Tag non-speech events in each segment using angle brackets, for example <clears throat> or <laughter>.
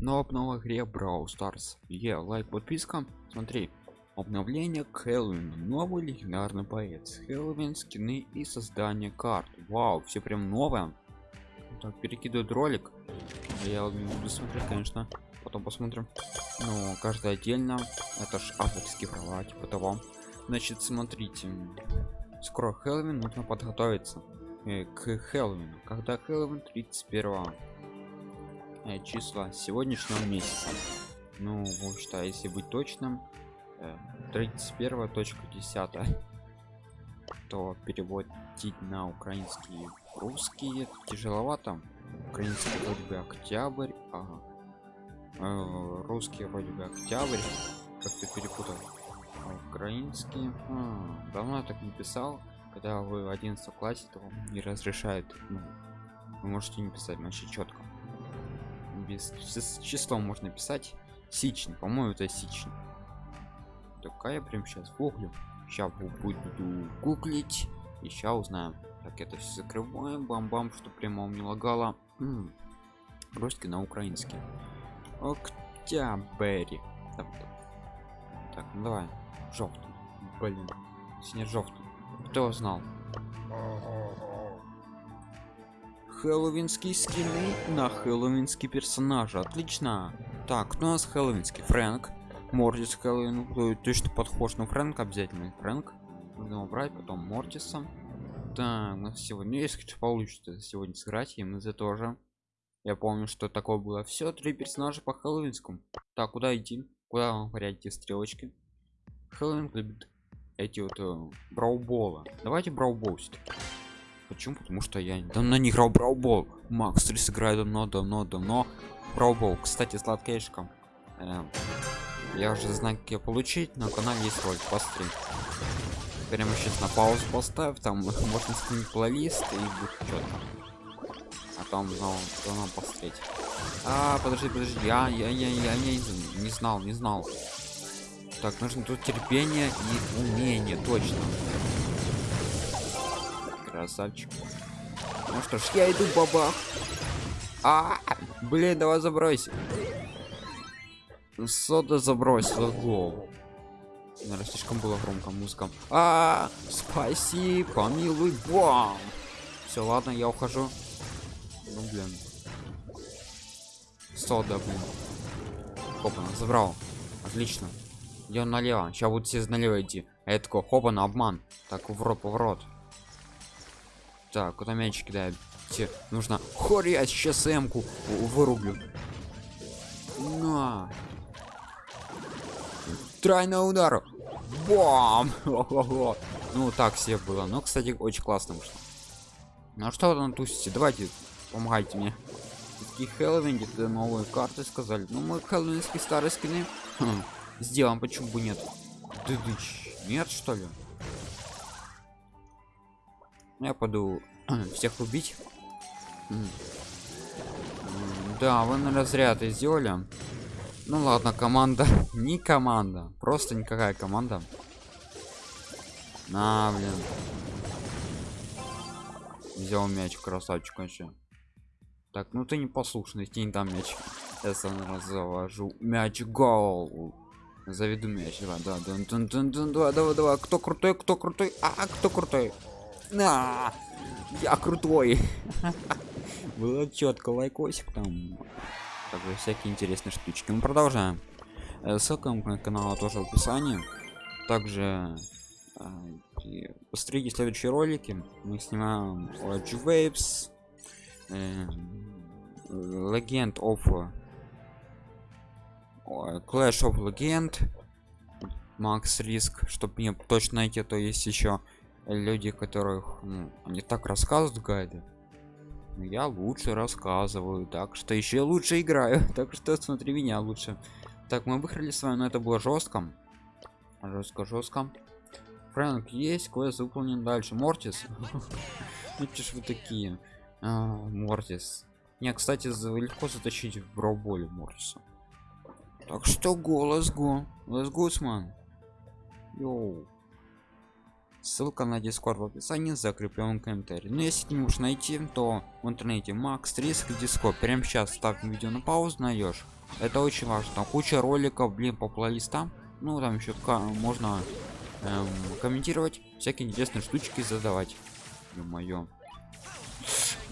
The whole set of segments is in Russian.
но в новой игре Brawl Stars. Е, лайк, подписка. Смотри, обновление к новый легендарный боец, Хэллоуин, скины и создание карт. Вау, все прям новое. Так, перекидывают ролик. Я буду смотреть, конечно. Потом посмотрим. Ну, каждый отдельно. Это ж авторские права, типа того. Значит, смотрите. Скоро Хэллоуин, нужно подготовиться э, к Хэллоуину. Когда Хэллоуин 31 э, числа сегодняшнего месяца. Ну, в общем-то, если быть точным, э, 31 точка 10 то переводить на украинский русский тяжеловато украинский вроде бы октябрь ага. э, русский вроде бы октябрь как-то перепутал а украинский а, давно я так не писал когда вы в 11 классе то не разрешают ну, вы можете не писать значит четко без с числом можно писать. Сичный по моему это сичный. Такая прям сейчас гуглю. Сейчас буду гуглить. И сейчас узнаем. Так это все закрываем бам-бам что прямо не лагало. Русский на украинский. Октябрь. Так, так ну давай. Желтый блин. Сине желтый кто знал хэллоуинские скины на хэллоуинский персонажи. Отлично. Так у нас хэллоуинский фрэнк. Мортис хэллоуин. Ну, точно подхож на фрэнк обязательно фрэнк. Нужно убрать потом мортиса. Да у нас сегодня если что получится сегодня сыграть и мы за тоже я помню что такое было. Все три персонажа по хэллоуинскому. Так куда идти? Куда вам эти стрелочки? Хэллоуин любит эти вот э, браубола. Давайте браубол почему? Потому что я давно не играл браубол макс 3 сыграю давно давно давно. Браубол кстати сладкейшка э, я уже знаю как ее получить на канале есть ролик посмотри прямо сейчас на паузу поставь там <laughs> можно скинуть плейлист и будет четко а там знал нам посмотреть. А подожди подожди я я я я не, не знал не знал. Так нужно тут терпение и умение точно красавчик ну что ж я иду бабах. А блин давай забрось сода забросила голову. Наверное слишком было громко музыка. А, -а, -а спасибо милый бам. Все ладно я ухожу. Ну блин. Сода блин. Опа забрал. Отлично. Идем налево. Сейчас будут все налево идти. А я такой хопа обман. Так в рот поворот так куда мяч кидает Те, нужно хоря сейчас эмку вырублю. На. Тройной удар. Бам! Ну так все было. Но кстати очень классно вышло. Ну а что вы там тусите? Давайте помогайте мне. Такие хэллоуин где-то новые карты сказали. Ну мы хэллоуинские старые скины. Хм, сделаем почему бы нет? Дыдыч. нет что ли я пойду <clears throat> всех убить. Да вы на разряд и сделали. Ну ладно команда. <laughs> Не команда просто никакая команда. На блин. Взял мяч красавчик вообще. Так ну ты не послушный ты не там мяч. Я сам завожу. Мяч гол. Заведу мяч. Давай да да да да да давай давай давай кто крутой кто крутой а кто крутой на я крутой. Было четко лайкосик там. Также всякие интересные штучки. Мы продолжаем. Э, ссылка на канал тоже в описании. Также э, посмотрите следующие ролики. Мы снимаем Large Waves э, Legend of Clash of Legend Макс Риск чтобы мне точно найти то есть еще люди которых ну, они так рассказывают гайды но я лучше рассказываю так что еще лучше играю. <laughs> Так что смотри меня лучше. Так мы выиграли с вами но это было жестко жестко жестко фрэнк есть квест выполнен дальше. Мортис? <laughs> Ну вы такие. А, мортис. Не кстати легко затащить в брауболе мортиса. Так что голос го let's go man. Йоу ссылка на дискорд в описании закреплен комментарий. Но ну, если не можешь найти то в интернете макс риск дискорд прямо сейчас ставь видео на паузу найдешь это очень важно. Там куча роликов блин по плейлистам. Ну там еще можно эм, комментировать всякие интересные штучки задавать. Мое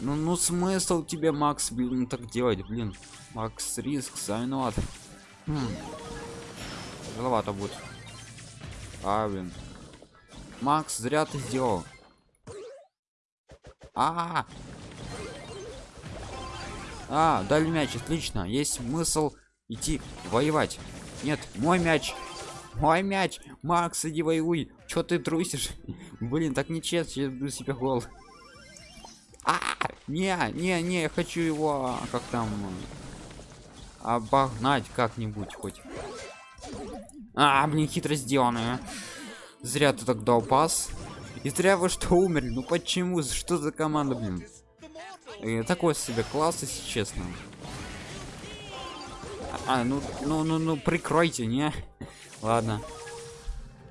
ну ну смысл тебе макс блин так делать блин? Макс риск виноват хм. Тяжеловато будет. А блин макс зря ты сделал. А, -а, -а. а дали мяч отлично. Есть смысл идти воевать. Нет мой мяч. Мой мяч. Макс иди воюй. Чё ты трусишь? <laughs> Блин так нечестно я буду себе гол. А, не не не я хочу его как там обогнать как-нибудь хоть. А блин хитро сделанное зря ты так дал пас и зря вы что умерли. Ну почему? Что за команда блин? И такой себе класс если честно. А ну ну ну ну прикройте не? Ладно.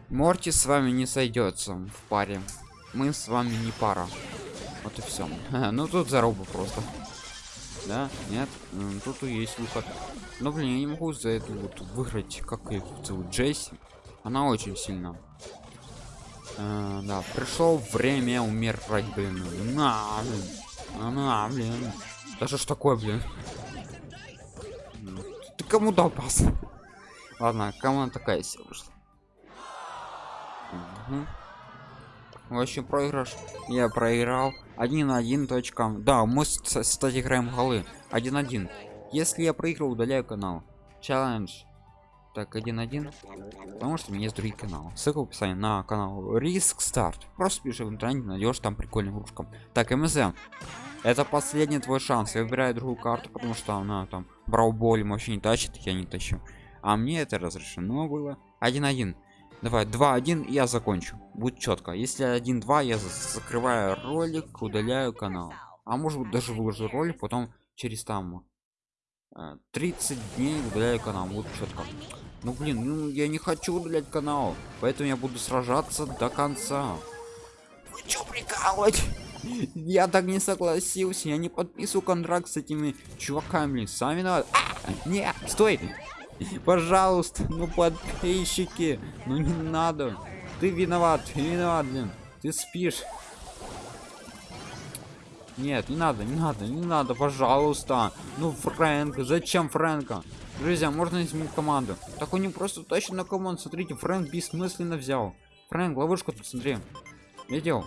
Морти с вами не сойдется в паре. Мы с вами не пара. Вот и все <laughs> ну тут заруба просто. Да? Нет? Тут и есть выход. Но блин я не могу за это вот выиграть как их зовут джесси она очень сильна. А, да пришло время умирать блин. На блин. На блин. Даже ж такое блин. Ты кому дал пас? Ладно команда такая себе вышла? Угу. в общем проигрыш я проиграл. Один один точка. Да мы кстати играем голы. Один один. Если я проиграл удаляю канал. Челлендж так один один потому что у меня есть другие каналы. Ссылка в описании на канал. Риск старт. Просто пиши в интернете найдешь там прикольный игрушка так мзм это последний твой шанс. Я выбираю другую карту потому что она там брауболем вообще не тащит я не тащу. А мне это разрешено было. Один один давай два один я закончу. Будет четко. Если один два я закрываю ролик удаляю канал. А может быть даже выложу ролик потом через там 30 э, дней удаляю канал будет четко ну блин ну я не хочу удалять канал поэтому я буду сражаться до конца. Вы чё прикалывать <laughs> я так не согласился я не подписываю контракт с этими чуваками сами надо а, не стой! <laughs> Пожалуйста ну подписчики ну не надо. Ты виноват ты виноват блин. Ты спишь нет не надо не надо не надо пожалуйста ну фрэнк зачем фрэнка друзья можно изменить команду так он не просто точно на команду смотрите фрэнк бессмысленно взял фрэнк ловушку тут смотри видел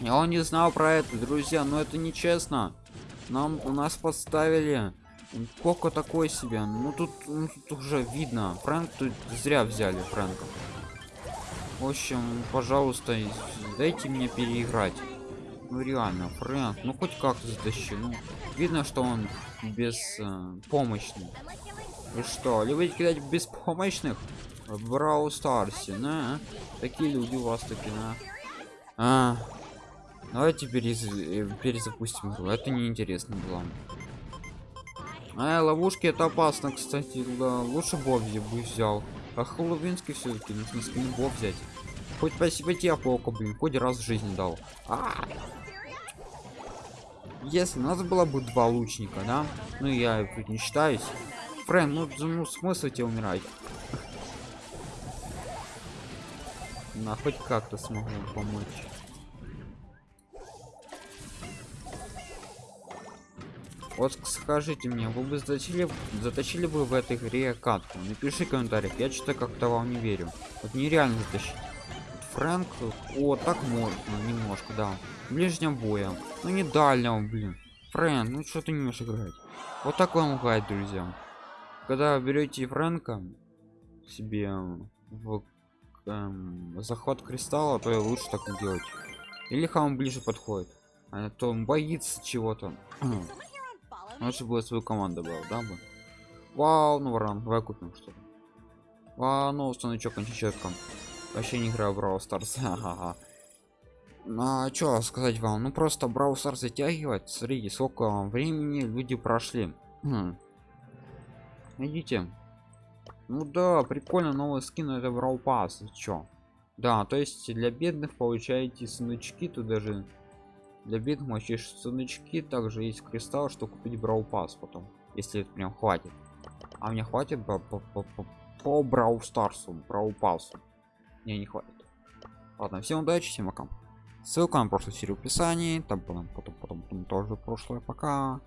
я он не знал про это друзья но это нечестно нам у нас поставили Коко такой себе. Ну тут, ну, тут уже видно. Фрэнк тут зря взяли Фрэнка. В общем, пожалуйста, дайте мне переиграть. Ну реально, Фрэнк, ну хоть как-то затащи. Ну, видно, что он без э. И что, вы кидать беспомощных? В Брау Старсе, на? Такие люди у вас таки, на. А, давайте перез... Э, перезапустим игру. Это неинтересно было. А, ловушки это опасно, кстати. Да, лучше Бобзи бы взял. А Хэллоуинский все-таки нужно скин Боб взять. Хоть спасибо тебе, Поко, блин, хоть раз в жизни дал. А -а -а. Если у нас было бы два лучника, да? Ну я тут не считаюсь. Фрэн, ну, ну смысл тебе умирать? На хоть как-то смогу помочь. Вот скажите мне, вы бы заточили, заточили бы в этой игре катку? Напиши в комментариях, я что-то как-то вам не верю. Вот нереально затащить. Фрэнк, о, так можно, немножко, да. Ближнего боя, ну не дальнего, блин. Фрэнк, ну что ты не можешь играть? Вот так вам играть, друзья. Когда берете Фрэнка себе в эм, захват кристалла, то лучше так делать. Или хам ближе подходит, а то он боится чего-то. <clears throat> лучше бы свою команду был да бы вау ну варан давай купим что-то вау ну станочок античетком вообще не играю в Brawl Stars. <laughs> Ага. ну а что сказать вам? Ну просто Brawl Stars затягивать. Смотрите сколько времени люди прошли. Хм. идите ну да прикольно новый скин это Brawl Pass. Чё? Да то есть для бедных получаете сундучки тут даже для бедных вообще сундучки также есть кристалл что купить брау пас потом если это прям хватит. А мне хватит по, по, по, по, по брау старсу брау мне не хватит. Ладно всем удачи всем пока. Ссылка на прошлую серию в описании там потом потом потом, потом тоже прошлое. Пока